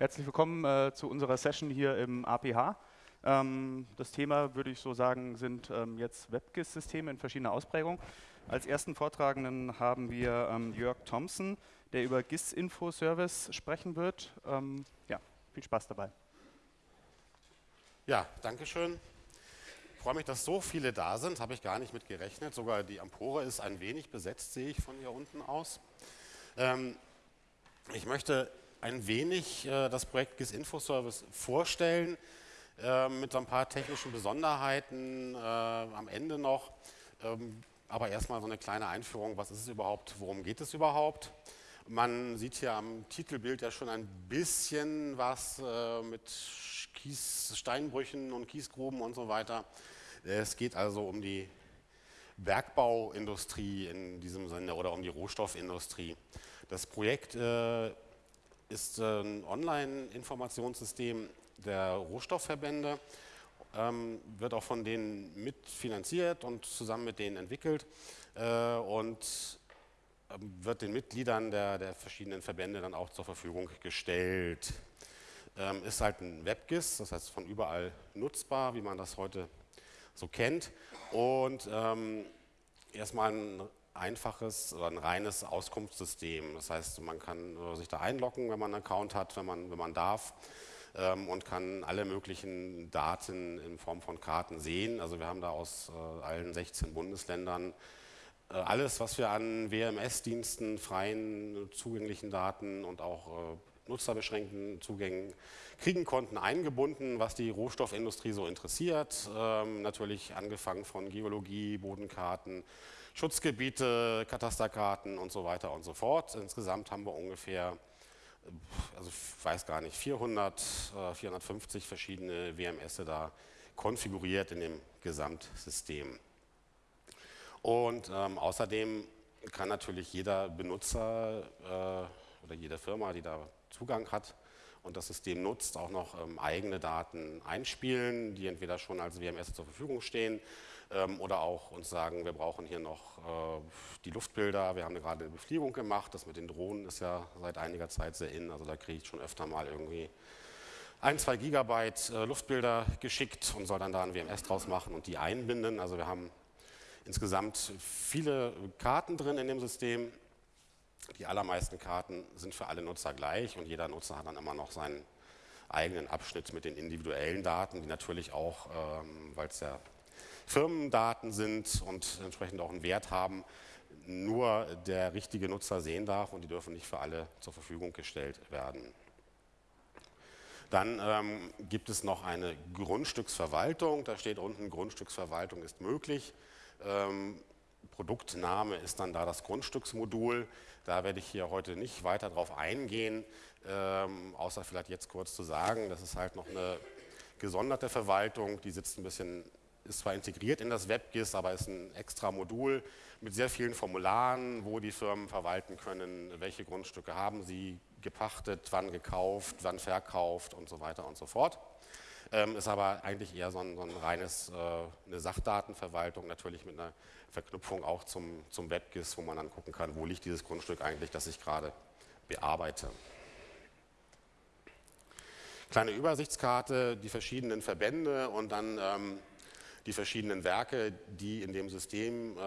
Herzlich willkommen äh, zu unserer Session hier im APH. Ähm, das Thema, würde ich so sagen, sind ähm, jetzt WebGIS-Systeme in verschiedener Ausprägung. Als ersten Vortragenden haben wir ähm, Jörg Thompson, der über GIS-Info-Service sprechen wird. Ähm, ja, viel Spaß dabei. Ja, danke schön. Ich freue mich, dass so viele da sind, habe ich gar nicht mit gerechnet. Sogar die Empore ist ein wenig besetzt, sehe ich von hier unten aus. Ähm, ich möchte ein wenig äh, das Projekt GIS Info Service vorstellen, äh, mit so ein paar technischen Besonderheiten äh, am Ende noch. Ähm, aber erstmal so eine kleine Einführung, was ist es überhaupt, worum geht es überhaupt? Man sieht hier am Titelbild ja schon ein bisschen was äh, mit Kies, Steinbrüchen und Kiesgruben und so weiter. Es geht also um die Bergbauindustrie in diesem Sinne oder um die Rohstoffindustrie. Das Projekt äh, ist ein Online-Informationssystem der Rohstoffverbände, ähm, wird auch von denen mitfinanziert und zusammen mit denen entwickelt äh, und ähm, wird den Mitgliedern der, der, verschiedenen Verbände dann auch zur Verfügung gestellt. Ähm, ist halt ein WebGIS, das heißt von überall nutzbar, wie man das heute so kennt und ähm, erstmal ein einfaches oder ein reines Auskunftssystem. Das heißt, man kann äh, sich da einloggen, wenn man einen Account hat, wenn man, wenn man darf ähm, und kann alle möglichen Daten in Form von Karten sehen. Also wir haben da aus äh, allen 16 Bundesländern äh, alles, was wir an WMS-Diensten, freien zugänglichen Daten und auch nutzerbeschränkten Zugängen kriegen konnten, eingebunden, was die Rohstoffindustrie so interessiert. Ähm, natürlich angefangen von Geologie, Bodenkarten, Schutzgebiete, Katasterkarten und so weiter und so fort. Insgesamt haben wir ungefähr, also ich weiß gar nicht, 400, 450 äh, verschiedene WMS da konfiguriert in dem Gesamtsystem. Und ähm, außerdem kann natürlich jeder Benutzer äh, oder jede Firma, die da Zugang hat und das System nutzt, auch noch ähm, eigene Daten einspielen, die entweder schon als WMS zur Verfügung stehen oder auch uns sagen, wir brauchen hier noch äh, die Luftbilder. Wir haben gerade eine Befliegung gemacht. Das mit den Drohnen ist ja seit einiger Zeit sehr in. Also da kriege ich schon öfter mal irgendwie ein, zwei Gigabyte äh, Luftbilder geschickt und soll dann da ein WMS draus machen und die einbinden. Also wir haben insgesamt viele Karten drin in dem System. Die allermeisten Karten sind für alle Nutzer gleich und jeder Nutzer hat dann immer noch seinen eigenen Abschnitt mit den individuellen Daten, die natürlich auch, ähm, weil es ja Firmendaten sind und entsprechend auch einen Wert haben, nur der richtige Nutzer sehen darf und die dürfen nicht für alle zur Verfügung gestellt werden. Dann ähm, gibt es noch eine Grundstücksverwaltung. Da steht unten, Grundstücksverwaltung ist möglich. Ähm, Produktname ist dann da das Grundstücksmodul. Da werde ich hier heute nicht weiter drauf eingehen, ähm, außer vielleicht jetzt kurz zu sagen, das ist halt noch eine gesonderte Verwaltung, die sitzt ein bisschen ist zwar integriert in das WebGIS, aber ist ein extra Modul mit sehr vielen Formularen, wo die Firmen verwalten können, welche Grundstücke haben sie gepachtet, wann gekauft, wann verkauft und so weiter und so fort. Ähm, ist aber eigentlich eher so ein, so ein reines, äh, eine Sachdatenverwaltung, natürlich mit einer Verknüpfung auch zum, zum WebGIS, wo man dann gucken kann, wo liegt dieses Grundstück eigentlich, das ich gerade bearbeite. Kleine Übersichtskarte, die verschiedenen Verbände und dann ähm, die verschiedenen Werke, die in dem System äh,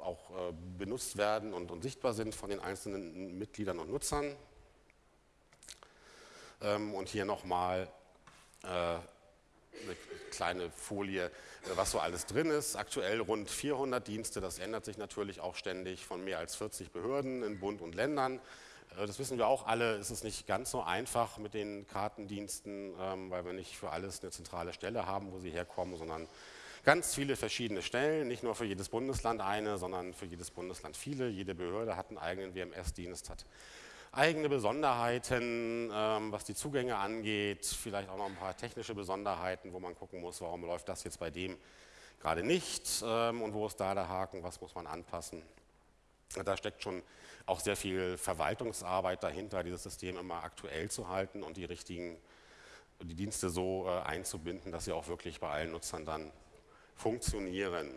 auch äh, benutzt werden und, sichtbar sind von den einzelnen Mitgliedern und Nutzern. Ähm, und hier nochmal äh, eine kleine Folie, was so alles drin ist. Aktuell rund 400 Dienste, das ändert sich natürlich auch ständig von mehr als 40 Behörden in Bund und Ländern. Das wissen wir auch alle, ist es nicht ganz so einfach mit den Kartendiensten, ähm, weil wir nicht für alles eine zentrale Stelle haben, wo sie herkommen, sondern ganz viele verschiedene Stellen, nicht nur für jedes Bundesland eine, sondern für jedes Bundesland viele. Jede Behörde hat einen eigenen WMS-Dienst, hat eigene Besonderheiten, ähm, was die Zugänge angeht, vielleicht auch noch ein paar technische Besonderheiten, wo man gucken muss, warum läuft das jetzt bei dem gerade nicht ähm, und wo ist da der Haken, was muss man anpassen. Da steckt schon auch sehr viel Verwaltungsarbeit dahinter, dieses System immer aktuell zu halten und die richtigen die Dienste so äh, einzubinden, dass sie auch wirklich bei allen Nutzern dann funktionieren.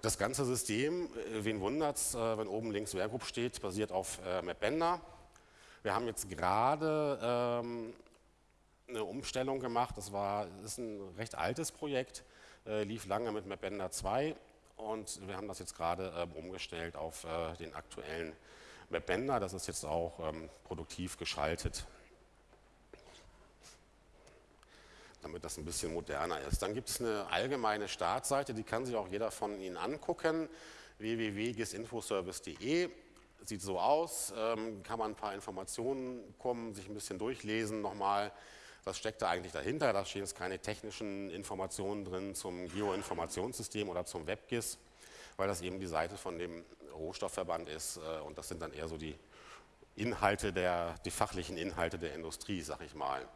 Das ganze System, äh, wen wundert es, äh, wenn oben links Werkgroup steht, basiert auf äh, Mapbender. Wir haben jetzt gerade ähm, eine Umstellung gemacht. Das, war, ist ein recht altes Projekt, lief lange mit Mapbender 2 und wir haben das jetzt gerade äh, umgestellt auf den aktuellen Mapbender. Das ist jetzt auch ähm, produktiv geschaltet. Damit das ein bisschen moderner ist. Dann gibt es eine allgemeine Startseite, die kann sich auch jeder von Ihnen angucken, www.gisinfoservice.de. Sieht so aus, ähm, kann man ein paar Informationen kommen, sich ein bisschen durchlesen nochmal. Was steckt da eigentlich dahinter? Da stehen jetzt keine technischen Informationen drin zum Geoinformationssystem oder zum WebGIS, weil das eben die Seite von dem Rohstoffverband ist äh, und das sind dann eher so die Inhalte der, die fachlichen Inhalte der Industrie, sag ich mal.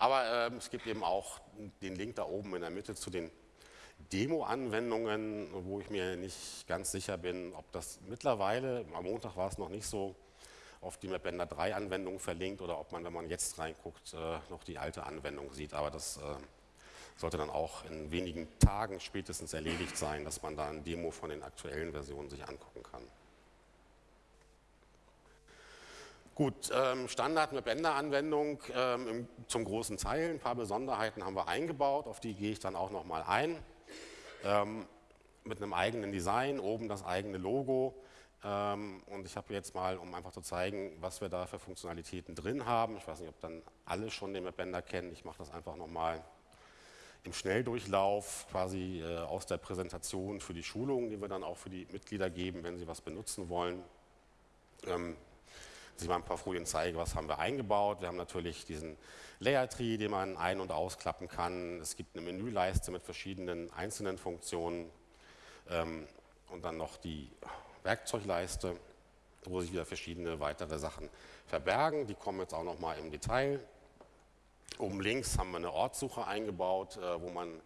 Aber äh, es gibt eben auch den Link da oben in der Mitte zu den Demo-Anwendungen, wo ich mir nicht ganz sicher bin, ob das mittlerweile, am Montag war es noch nicht so, auf die MapBender 3 Anwendung verlinkt oder ob man, wenn man jetzt reinguckt, äh, noch die alte Anwendung sieht. Aber das äh, sollte dann auch in wenigen Tagen spätestens erledigt sein, dass man da ein Demo von den aktuellen Versionen sich angucken kann. Gut, ähm, Standard mit Bänderanwendung ähm, zum großen Teil. Ein paar Besonderheiten haben wir eingebaut, auf die gehe ich dann auch nochmal ein. Ähm, mit einem eigenen Design, oben das eigene Logo. Ähm, und ich habe jetzt mal, um einfach zu zeigen, was wir da für Funktionalitäten drin haben. Ich weiß nicht, ob dann alle schon den Bänder kennen. Ich mache das einfach nochmal im Schnelldurchlauf, quasi äh, aus der Präsentation für die Schulung, die wir dann auch für die Mitglieder geben, wenn sie was benutzen wollen. Ähm, ich mal ein paar Folien zeige, was haben wir eingebaut. Wir haben natürlich diesen Layer Tree, den man ein- und ausklappen kann. Es gibt eine Menüleiste mit verschiedenen einzelnen Funktionen ähm, und dann noch die Werkzeugleiste, wo sich wieder verschiedene weitere Sachen verbergen. Die kommen jetzt auch noch mal im Detail. Oben links haben wir eine Ortssuche eingebaut, äh, wo man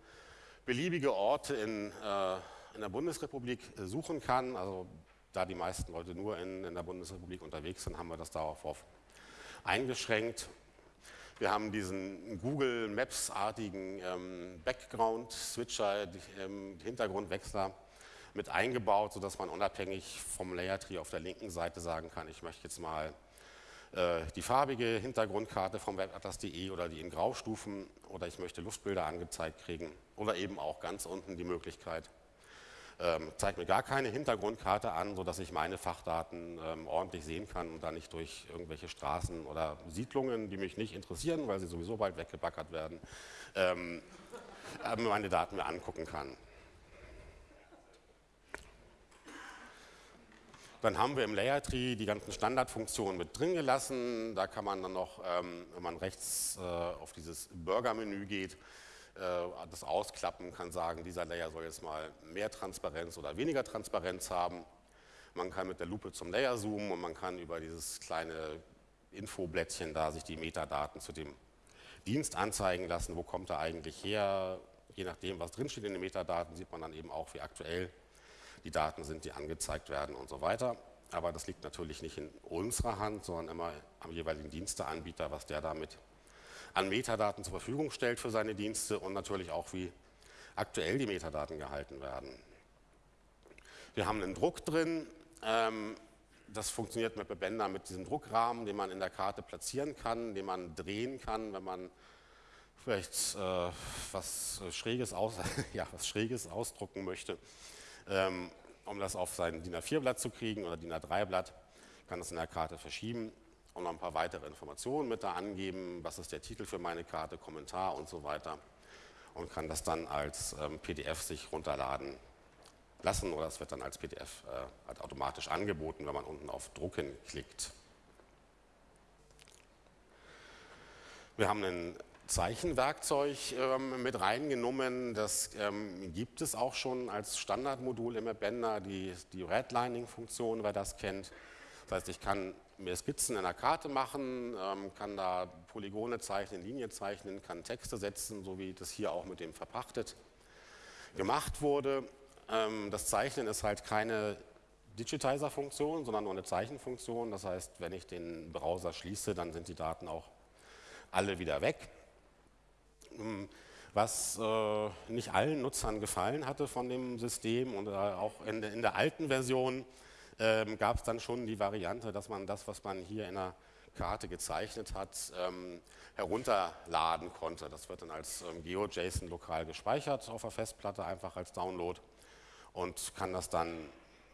beliebige Orte in, äh, in der Bundesrepublik äh, suchen kann. Also da die meisten Leute nur in, in der Bundesrepublik unterwegs sind, haben wir das darauf eingeschränkt. Wir haben diesen Google Maps-artigen ähm, Background-Switcher, ähm, Hintergrundwechsler mit eingebaut, sodass man unabhängig vom Layer Tree auf der linken Seite sagen kann, ich möchte jetzt mal äh, die farbige Hintergrundkarte vom webatlas.de oder die in Graustufen oder ich möchte Luftbilder angezeigt kriegen oder eben auch ganz unten die Möglichkeit, ähm, zeigt mir gar keine Hintergrundkarte an, sodass ich meine Fachdaten ähm, ordentlich sehen kann und da nicht durch irgendwelche Straßen oder Siedlungen, die mich nicht interessieren, weil sie sowieso bald weggebackert werden, ähm, äh, meine Daten mir angucken kann. Dann haben wir im Layer Tree die ganzen Standardfunktionen mit drin gelassen. Da kann man dann noch, ähm, wenn man rechts äh, auf dieses Burger-Menü geht, das ausklappen, kann sagen, dieser Layer soll jetzt mal mehr Transparenz oder weniger Transparenz haben. Man kann mit der Lupe zum Layer zoomen und man kann über dieses kleine Infoblättchen da sich die Metadaten zu dem Dienst anzeigen lassen. Wo kommt er eigentlich her? Je nachdem, was drinsteht in den Metadaten, sieht man dann eben auch, wie aktuell die Daten sind, die angezeigt werden und so weiter. Aber das liegt natürlich nicht in unserer Hand, sondern immer am jeweiligen Diensteanbieter, was der damit an Metadaten zur Verfügung stellt für seine Dienste und natürlich auch, wie aktuell die Metadaten gehalten werden. Wir haben einen Druck drin. Ähm, das funktioniert mit Bebender mit diesem Druckrahmen, den man in der Karte platzieren kann, den man drehen kann, wenn man vielleicht äh, was, Schräges aus, ja, was Schräges ausdrucken möchte. Ähm, um das auf sein DIN A4-Blatt zu kriegen oder DIN A3-Blatt, kann das in der Karte verschieben und noch ein paar weitere Informationen mit da angeben, was ist der Titel für meine Karte, Kommentar und so weiter und kann das dann als ähm, PDF sich runterladen lassen oder es wird dann als PDF äh, halt automatisch angeboten, wenn man unten auf Drucken klickt. Wir haben ein Zeichenwerkzeug ähm, mit reingenommen. Das ähm, gibt es auch schon als Standardmodul im Bänder, die, die Redlining-Funktion, wer das kennt. Das heißt, ich kann mir Skizzen in der Karte machen, ähm, kann da Polygone zeichnen, Linien zeichnen, kann Texte setzen, so wie das hier auch mit dem verpachtet gemacht wurde. Ähm, das Zeichnen ist halt keine Digitizer-Funktion, sondern nur eine Zeichenfunktion. Das heißt, wenn ich den Browser schließe, dann sind die Daten auch alle wieder weg. Ähm, was äh, nicht allen Nutzern gefallen hatte von dem System und äh, auch in, der alten Version ähm, gab es dann schon die Variante, dass man das, was man hier in der Karte gezeichnet hat, ähm, herunterladen konnte. Das wird dann als ähm, GeoJSON lokal gespeichert auf der Festplatte, einfach als Download und kann das dann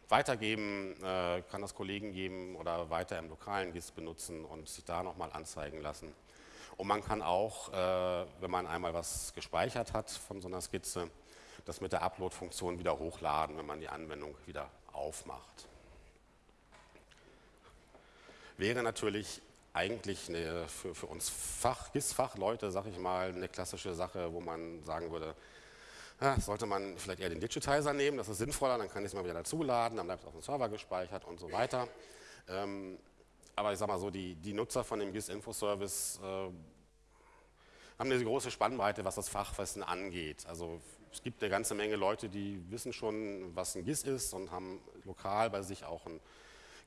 weitergeben, äh, kann das Kollegen geben oder weiter im lokalen GIS benutzen und sich da nochmal anzeigen lassen. Und man kann auch, äh, wenn man einmal was gespeichert hat von so einer Skizze, das mit der Upload-Funktion wieder hochladen, wenn man die Anwendung wieder aufmacht. Wäre natürlich eigentlich eine, für, für uns Fach, GIS-Fachleute, sag ich mal, eine klassische Sache, wo man sagen würde, ja, sollte man vielleicht eher den Digitizer nehmen, das ist sinnvoller, dann kann ich es mal wieder dazuladen, dann bleibt es auf dem Server gespeichert und so weiter. Ähm, aber ich sage mal so, die, die, Nutzer von dem GIS-Info-Service äh, haben eine große Spannbreite, was das Fachwissen angeht. Also es gibt eine ganze Menge Leute, die wissen schon, was ein GIS ist und haben lokal bei sich auch ein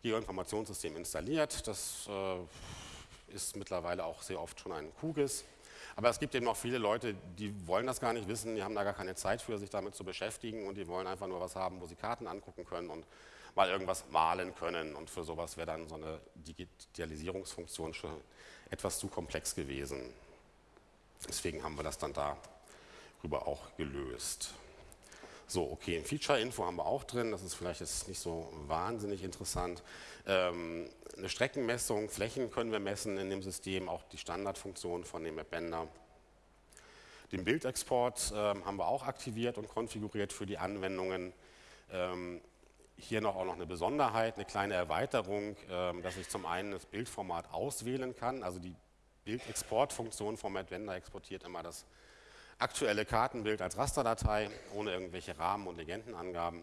Geoinformationssystem installiert. Das äh, ist mittlerweile auch sehr oft schon ein QGIS. Aber es gibt eben auch viele Leute, die wollen das gar nicht wissen, die haben da gar keine Zeit für, sich damit zu beschäftigen und die wollen einfach nur was haben, wo sie Karten angucken können und mal irgendwas malen können. Und für sowas wäre dann so eine Digitalisierungsfunktion schon etwas zu komplex gewesen. Deswegen haben wir das dann darüber auch gelöst. So, okay, Feature-Info haben wir auch drin, das ist vielleicht jetzt nicht so wahnsinnig interessant. Ähm, eine Streckenmessung, Flächen können wir messen in dem System, auch die Standardfunktion von dem Appender. Den Bildexport ähm, haben wir auch aktiviert und konfiguriert für die Anwendungen. Ähm, hier noch auch noch eine Besonderheit, eine kleine Erweiterung, ähm, dass ich zum einen das Bildformat auswählen kann. Also die Bildexportfunktion vom Advender exportiert immer das aktuelle Kartenbild als Rasterdatei ohne irgendwelche Rahmen- und Legendenangaben.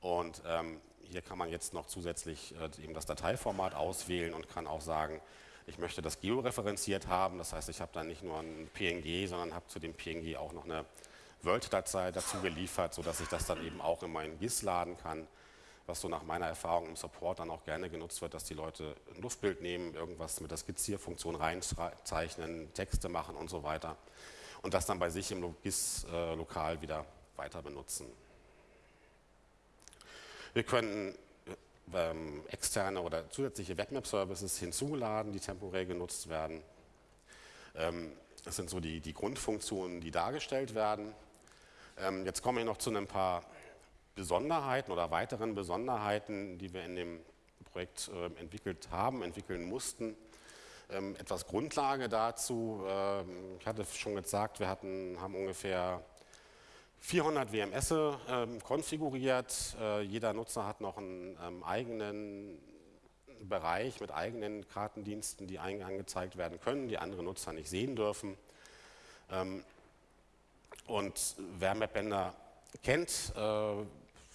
Und ähm, hier kann man jetzt noch zusätzlich äh, eben das Dateiformat auswählen und kann auch sagen, ich möchte das georeferenziert haben. Das heißt, ich habe dann nicht nur ein PNG, sondern habe zu dem PNG auch noch eine Word-Datei dazu geliefert, sodass ich das dann eben auch in meinen GIS laden kann, was so nach meiner Erfahrung im Support dann auch gerne genutzt wird, dass die Leute ein Luftbild nehmen, irgendwas mit der Skizzierfunktion reinzeichnen, Texte machen und so weiter und das dann bei sich im GIS-Lokal äh, wieder weiter benutzen. Wir können ähm, externe oder zusätzliche Webmap-Services hinzuladen, die temporär genutzt werden. Ähm, das sind so die, die, Grundfunktionen, die dargestellt werden. Ähm, jetzt komme ich noch zu ein paar Besonderheiten oder weiteren Besonderheiten, die wir in dem Projekt äh, entwickelt haben, entwickeln mussten. Ähm, etwas Grundlage dazu. Ähm, ich hatte schon gesagt, wir hatten, haben ungefähr 400 WMS ähm, konfiguriert. Äh, jeder Nutzer hat noch einen ähm, eigenen Bereich mit eigenen Kartendiensten, die angezeigt werden können, die andere Nutzer nicht sehen dürfen. Ähm, und wer MapBender kennt, äh,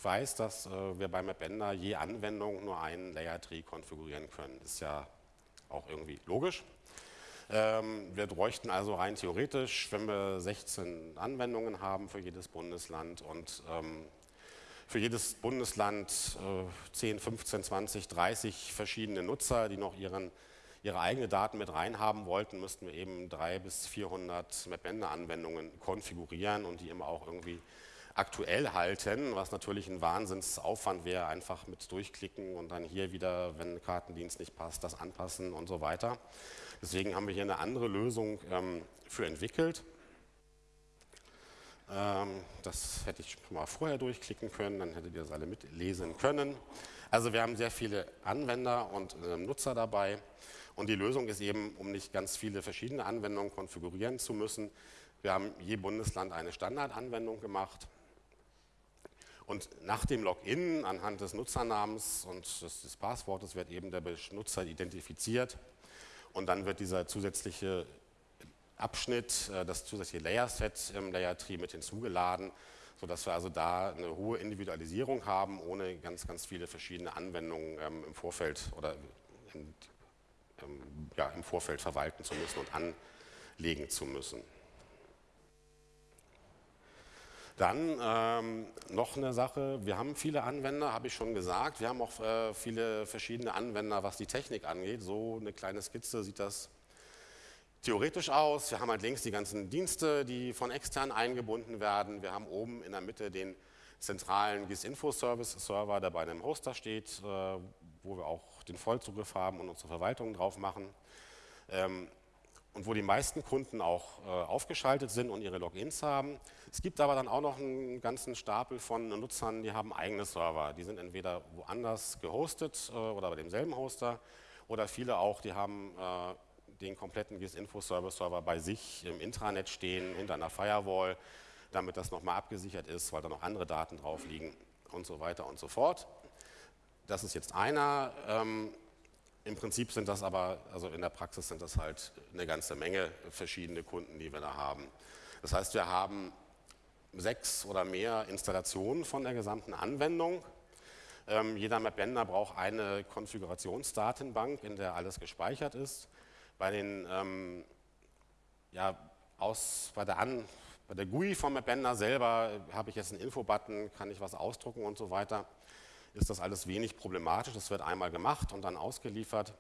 weiß, dass äh, wir bei MapBender je Anwendung nur einen Layer Tree konfigurieren können. Das ist ja auch irgendwie logisch. Ähm, wir bräuchten also rein theoretisch, wenn wir 16 Anwendungen haben für jedes Bundesland und ähm, für jedes Bundesland äh, 10, 15, 20, 30 verschiedene Nutzer, die noch ihren, ihre eigenen Daten mit reinhaben wollten, müssten wir eben 300 bis 400 MapBender-Anwendungen konfigurieren und die immer auch irgendwie aktuell halten, was natürlich ein Wahnsinnsaufwand wäre, einfach mit durchklicken und dann hier wieder, wenn Kartendienst nicht passt, das anpassen und so weiter. Deswegen haben wir hier eine andere Lösung ähm, für entwickelt. Ähm, das hätte ich schon mal vorher durchklicken können, dann hättet ihr das alle mitlesen können. Also wir haben sehr viele Anwender und äh, Nutzer dabei und die Lösung ist eben, um nicht ganz viele verschiedene Anwendungen konfigurieren zu müssen, wir haben je Bundesland eine Standardanwendung gemacht und nach dem Login anhand des Nutzernamens und des, des Passwortes wird eben der Benutzer identifiziert und dann wird dieser zusätzliche Abschnitt, äh, das zusätzliche Layer-Set im Layer-Tree mit hinzugeladen, sodass wir also da eine hohe Individualisierung haben, ohne ganz, ganz viele verschiedene Anwendungen ähm, im Vorfeld oder in, ähm, ja, im Vorfeld verwalten zu müssen und anlegen zu müssen. Dann ähm, noch eine Sache, wir haben viele Anwender, habe ich schon gesagt. Wir haben auch äh, viele verschiedene Anwender, was die Technik angeht. So eine kleine Skizze sieht das theoretisch aus. Wir haben halt links die ganzen Dienste, die von extern eingebunden werden. Wir haben oben in der Mitte den zentralen GIS-Info-Service-Server, der bei einem Hoster steht, äh, wo wir auch den Vollzugriff haben und unsere Verwaltung drauf machen. Und wo die meisten Kunden auch äh, aufgeschaltet sind und ihre Logins haben. Es gibt aber dann auch noch einen ganzen Stapel von Nutzern, die haben eigene Server. Die sind entweder woanders gehostet äh, oder bei demselben Hoster oder viele auch, die haben äh, den kompletten GIS-Info-Service-Server bei sich im Intranet stehen, hinter einer Firewall, damit das nochmal abgesichert ist, weil da noch andere Daten drauf liegen und so weiter und so fort. Das ist jetzt einer. Ähm, Im Prinzip sind das aber, also in der Praxis sind das halt eine ganze Menge verschiedene Kunden, die wir da haben. Das heißt, wir haben sechs oder mehr Installationen von der gesamten Anwendung. Ähm, jeder Mapbender braucht eine Konfigurationsdatenbank, in der alles gespeichert ist. Bei, den, ähm, ja, aus, bei, der An, bei der GUI vom Mapbender selber habe ich jetzt einen Info-Button, kann ich was ausdrucken und so weiter. Ist das alles wenig problematisch. Das wird einmal gemacht und dann ausgeliefert.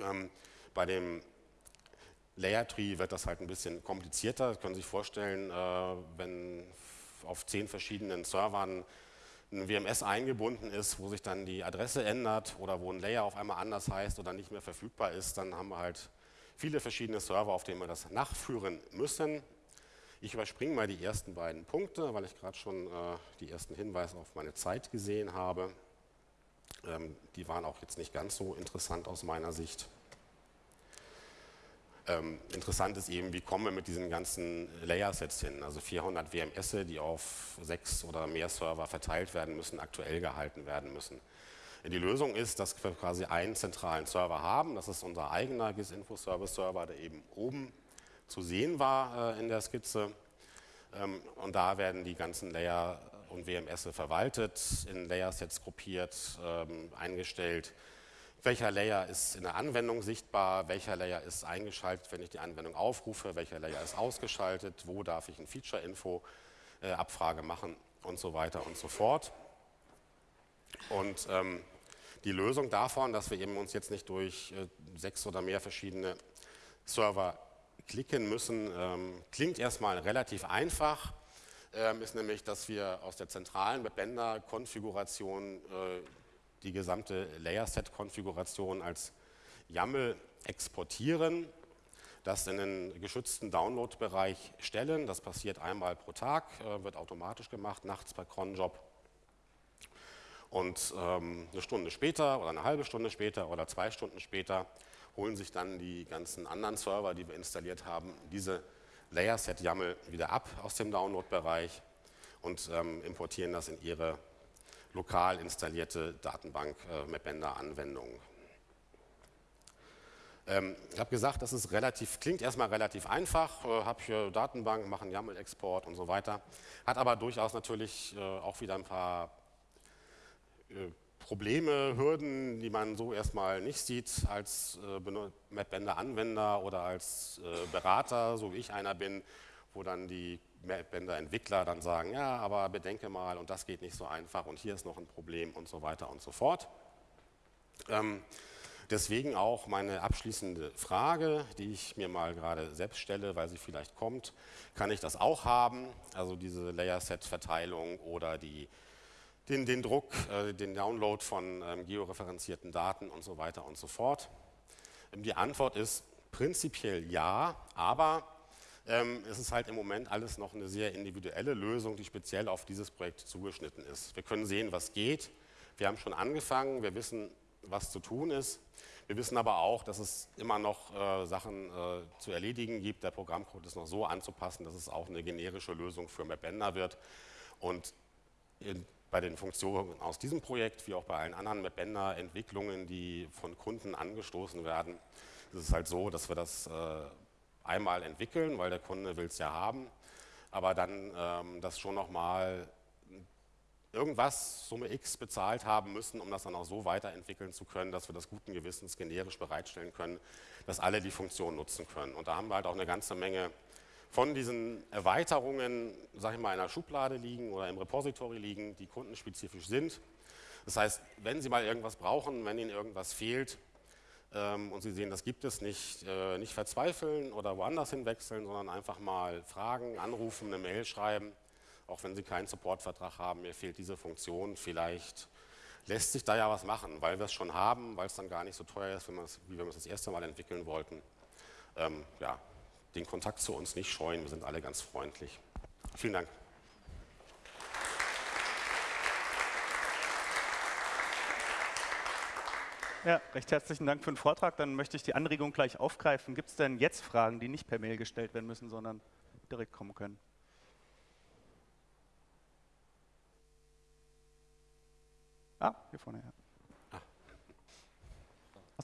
Ähm, bei dem Layer Tree wird das halt ein bisschen komplizierter. Sie können sich vorstellen, äh, wenn auf zehn verschiedenen Servern ein WMS eingebunden ist, wo sich dann die Adresse ändert oder wo ein Layer auf einmal anders heißt oder nicht mehr verfügbar ist, dann haben wir halt viele verschiedene Server, auf denen wir das nachführen müssen. Ich überspringe mal die ersten beiden Punkte, weil ich gerade schon äh, die ersten Hinweise auf meine Zeit gesehen habe. Ähm, die waren auch jetzt nicht ganz so interessant aus meiner Sicht. Ähm, interessant ist eben, wie kommen wir mit diesen ganzen Layer-Sets hin. Also 400 WMS, die auf sechs oder mehr Server verteilt werden müssen, aktuell gehalten werden müssen. Die Lösung ist, dass wir quasi einen zentralen Server haben. Das ist unser eigener GIS-Info-Service-Server, der eben oben zu sehen war äh, in der Skizze. Ähm, und da werden die ganzen Layer und WMS verwaltet, in Layer-Sets gruppiert, ähm, eingestellt. Welcher Layer ist in der Anwendung sichtbar, welcher Layer ist eingeschaltet, wenn ich die Anwendung aufrufe, welcher Layer ist ausgeschaltet, wo darf ich ein Feature-Info-Abfrage äh, machen? Und so weiter und so fort. Und ähm, die Lösung davon, dass wir eben uns jetzt nicht durch äh, sechs oder mehr verschiedene Server klicken müssen, ähm, klingt erstmal relativ einfach, ähm, ist nämlich, dass wir aus der zentralen Bänder-Konfiguration äh, die gesamte Layer-Set-Konfiguration als YAML exportieren, das in den geschützten Download-Bereich stellen. Das passiert einmal pro Tag, äh, wird automatisch gemacht, nachts bei Cronjob. Und ähm, eine Stunde später oder eine halbe Stunde später oder zwei Stunden später holen sich dann die ganzen anderen Server, die wir installiert haben, diese Layer-Set-YAML wieder ab aus dem Download-Bereich und ähm, importieren das in ihre lokal installierte Datenbank äh, Mapbender-Anwendung. Ähm, ich habe gesagt, das ist relativ, klingt erstmal relativ einfach, äh, habe hier Datenbank, mache einen YAML-Export und so weiter, hat aber durchaus natürlich äh, auch wieder ein paar äh, Probleme, Hürden, die man so erstmal nicht sieht als äh, Mapbender-Anwender oder als äh, Berater, so wie ich einer bin, wo dann die Mapbender-Entwickler dann sagen, ja, aber bedenke mal und das geht nicht so einfach und hier ist noch ein Problem und so weiter und so fort. Ähm, deswegen auch meine abschließende Frage, die ich mir mal gerade selbst stelle, weil sie vielleicht kommt. Kann ich das auch haben, also diese Layer-Set-Verteilung oder die, den, den Druck, äh, den Download von ähm, georeferenzierten Daten und so weiter und so fort? Ähm, die Antwort ist prinzipiell ja, aber ähm, es ist halt im Moment alles noch eine sehr individuelle Lösung, die speziell auf dieses Projekt zugeschnitten ist. Wir können sehen, was geht. Wir haben schon angefangen, wir wissen, was zu tun ist. Wir wissen aber auch, dass es immer noch äh, Sachen äh, zu erledigen gibt. Der Programmcode ist noch so anzupassen, dass es auch eine generische Lösung für Mapbender wird. Und in, bei den Funktionen aus diesem Projekt, wie auch bei allen anderen Mapbender-Entwicklungen, die von Kunden angestoßen werden, ist es halt so, dass wir das äh, einmal entwickeln, weil der Kunde will es ja haben, aber dann ähm, das schon nochmal irgendwas, Summe X, bezahlt haben müssen, um das dann auch so weiterentwickeln zu können, dass wir das guten Gewissens generisch bereitstellen können, dass alle die Funktion nutzen können. Und da haben wir halt auch eine ganze Menge von diesen Erweiterungen, sage ich mal, in der Schublade liegen oder im Repository liegen, die kundenspezifisch sind. Das heißt, wenn Sie mal irgendwas brauchen, wenn Ihnen irgendwas fehlt, ähm, und Sie sehen, das gibt es nicht, äh, nicht verzweifeln oder woanders hinwechseln, sondern einfach mal fragen, anrufen, eine Mail schreiben, auch wenn Sie keinen Supportvertrag haben, mir fehlt diese Funktion, vielleicht lässt sich da ja was machen, weil wir es schon haben, weil es dann gar nicht so teuer ist, wenn wie wenn wir es das erste Mal entwickeln wollten. Ähm, ja, den Kontakt zu uns nicht scheuen, wir sind alle ganz freundlich. Vielen Dank. Ja, recht herzlichen Dank für den Vortrag. Dann möchte ich die Anregung gleich aufgreifen. Gibt es denn jetzt Fragen, die nicht per Mail gestellt werden müssen, sondern direkt kommen können? Ah, hier vorne, ja.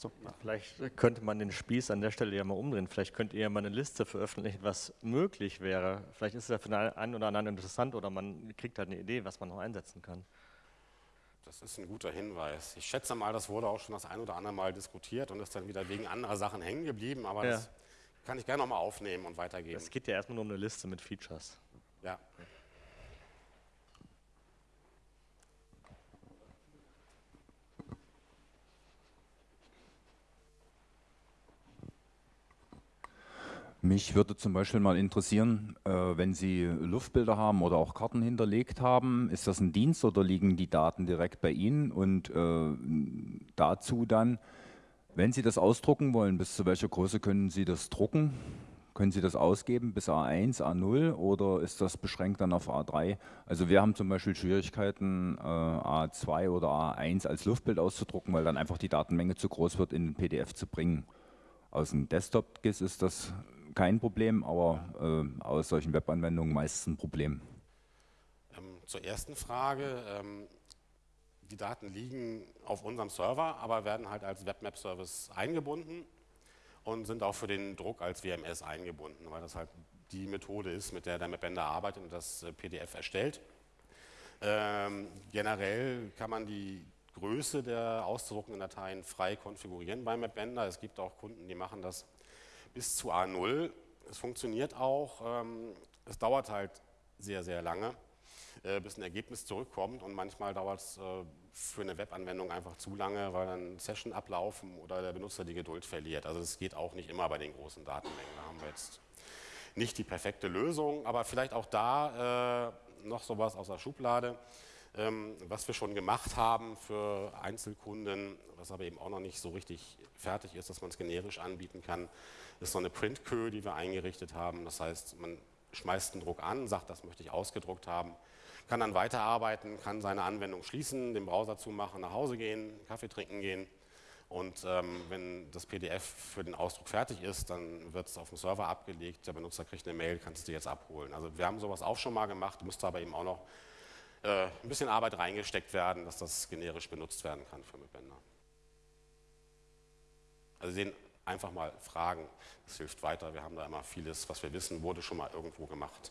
Achso. Vielleicht könnte man den Spieß an der Stelle ja mal umdrehen. Vielleicht könnt ihr ja mal eine Liste veröffentlichen, was möglich wäre. Vielleicht ist es ja für den einen oder anderen interessant oder man kriegt halt eine Idee, was man noch einsetzen kann. Das ist ein guter Hinweis. Ich schätze mal, das wurde auch schon das ein oder andere Mal diskutiert und ist dann wieder wegen anderer Sachen hängen geblieben, aber ja. das kann ich gerne nochmal aufnehmen und weitergeben. Es geht ja erstmal nur um eine Liste mit Features. Ja. Mich würde zum Beispiel mal interessieren, äh, wenn Sie Luftbilder haben oder auch Karten hinterlegt haben, ist das ein Dienst oder liegen die Daten direkt bei Ihnen? Und äh, dazu dann, wenn Sie das ausdrucken wollen, bis zu welcher Größe können Sie das drucken? Können Sie das ausgeben bis A1, A0 oder ist das beschränkt dann auf A3? Also wir haben zum Beispiel Schwierigkeiten, äh, A2 oder A1 als Luftbild auszudrucken, weil dann einfach die Datenmenge zu groß wird, in den PDF zu bringen. Aus dem Desktop-GIS ist das kein Problem, aber äh, aus solchen Webanwendungen meistens ein Problem. Ähm, zur ersten Frage. Ähm, die Daten liegen auf unserem Server, aber werden halt als Webmap-Service eingebunden und sind auch für den Druck als WMS eingebunden, weil das halt die Methode ist, mit der der Mapbender arbeitet und das äh, PDF erstellt. Ähm, generell kann man die Größe der auszudruckenden Dateien frei konfigurieren beim Mapbender. Es gibt auch Kunden, die machen das bis zu A0. Es funktioniert auch, ähm, es dauert halt sehr, sehr lange, äh, bis ein Ergebnis zurückkommt und manchmal dauert es äh, für eine Webanwendung einfach zu lange, weil dann Session ablaufen oder der Benutzer die Geduld verliert. Also es geht auch nicht immer bei den großen Datenmengen. Da haben wir jetzt nicht die perfekte Lösung, aber vielleicht auch da äh, noch sowas aus der Schublade. Ähm, was wir schon gemacht haben für Einzelkunden, was aber eben auch noch nicht so richtig fertig ist, dass man es generisch anbieten kann, ist so eine Print-Queue, die wir eingerichtet haben. Das heißt, man schmeißt einen Druck an, sagt, das möchte ich ausgedruckt haben, kann dann weiterarbeiten, kann seine Anwendung schließen, den Browser zumachen, nach Hause gehen, Kaffee trinken gehen. Und ähm, wenn das PDF für den Ausdruck fertig ist, dann wird es auf dem Server abgelegt, der Benutzer kriegt eine Mail, kannst du jetzt abholen. Also wir haben sowas auch schon mal gemacht, müsste aber eben auch noch äh, ein bisschen Arbeit reingesteckt werden, dass das generisch benutzt werden kann für Mitbänder. Also sehen, einfach mal fragen, das hilft weiter. Wir haben da immer vieles, was wir wissen, wurde schon mal irgendwo gemacht.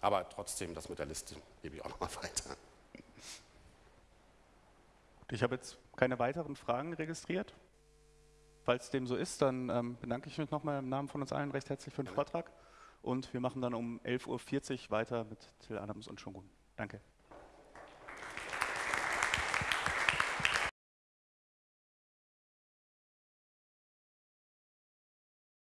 Aber trotzdem, das mit der Liste gebe ich auch noch mal weiter. Ich habe jetzt keine weiteren Fragen registriert. Falls dem so ist, dann ähm, bedanke ich mich nochmal im Namen von uns allen recht herzlich für den Vortrag. Und wir machen dann um 11.40 Uhr weiter mit Till Adams und Shogun. Danke.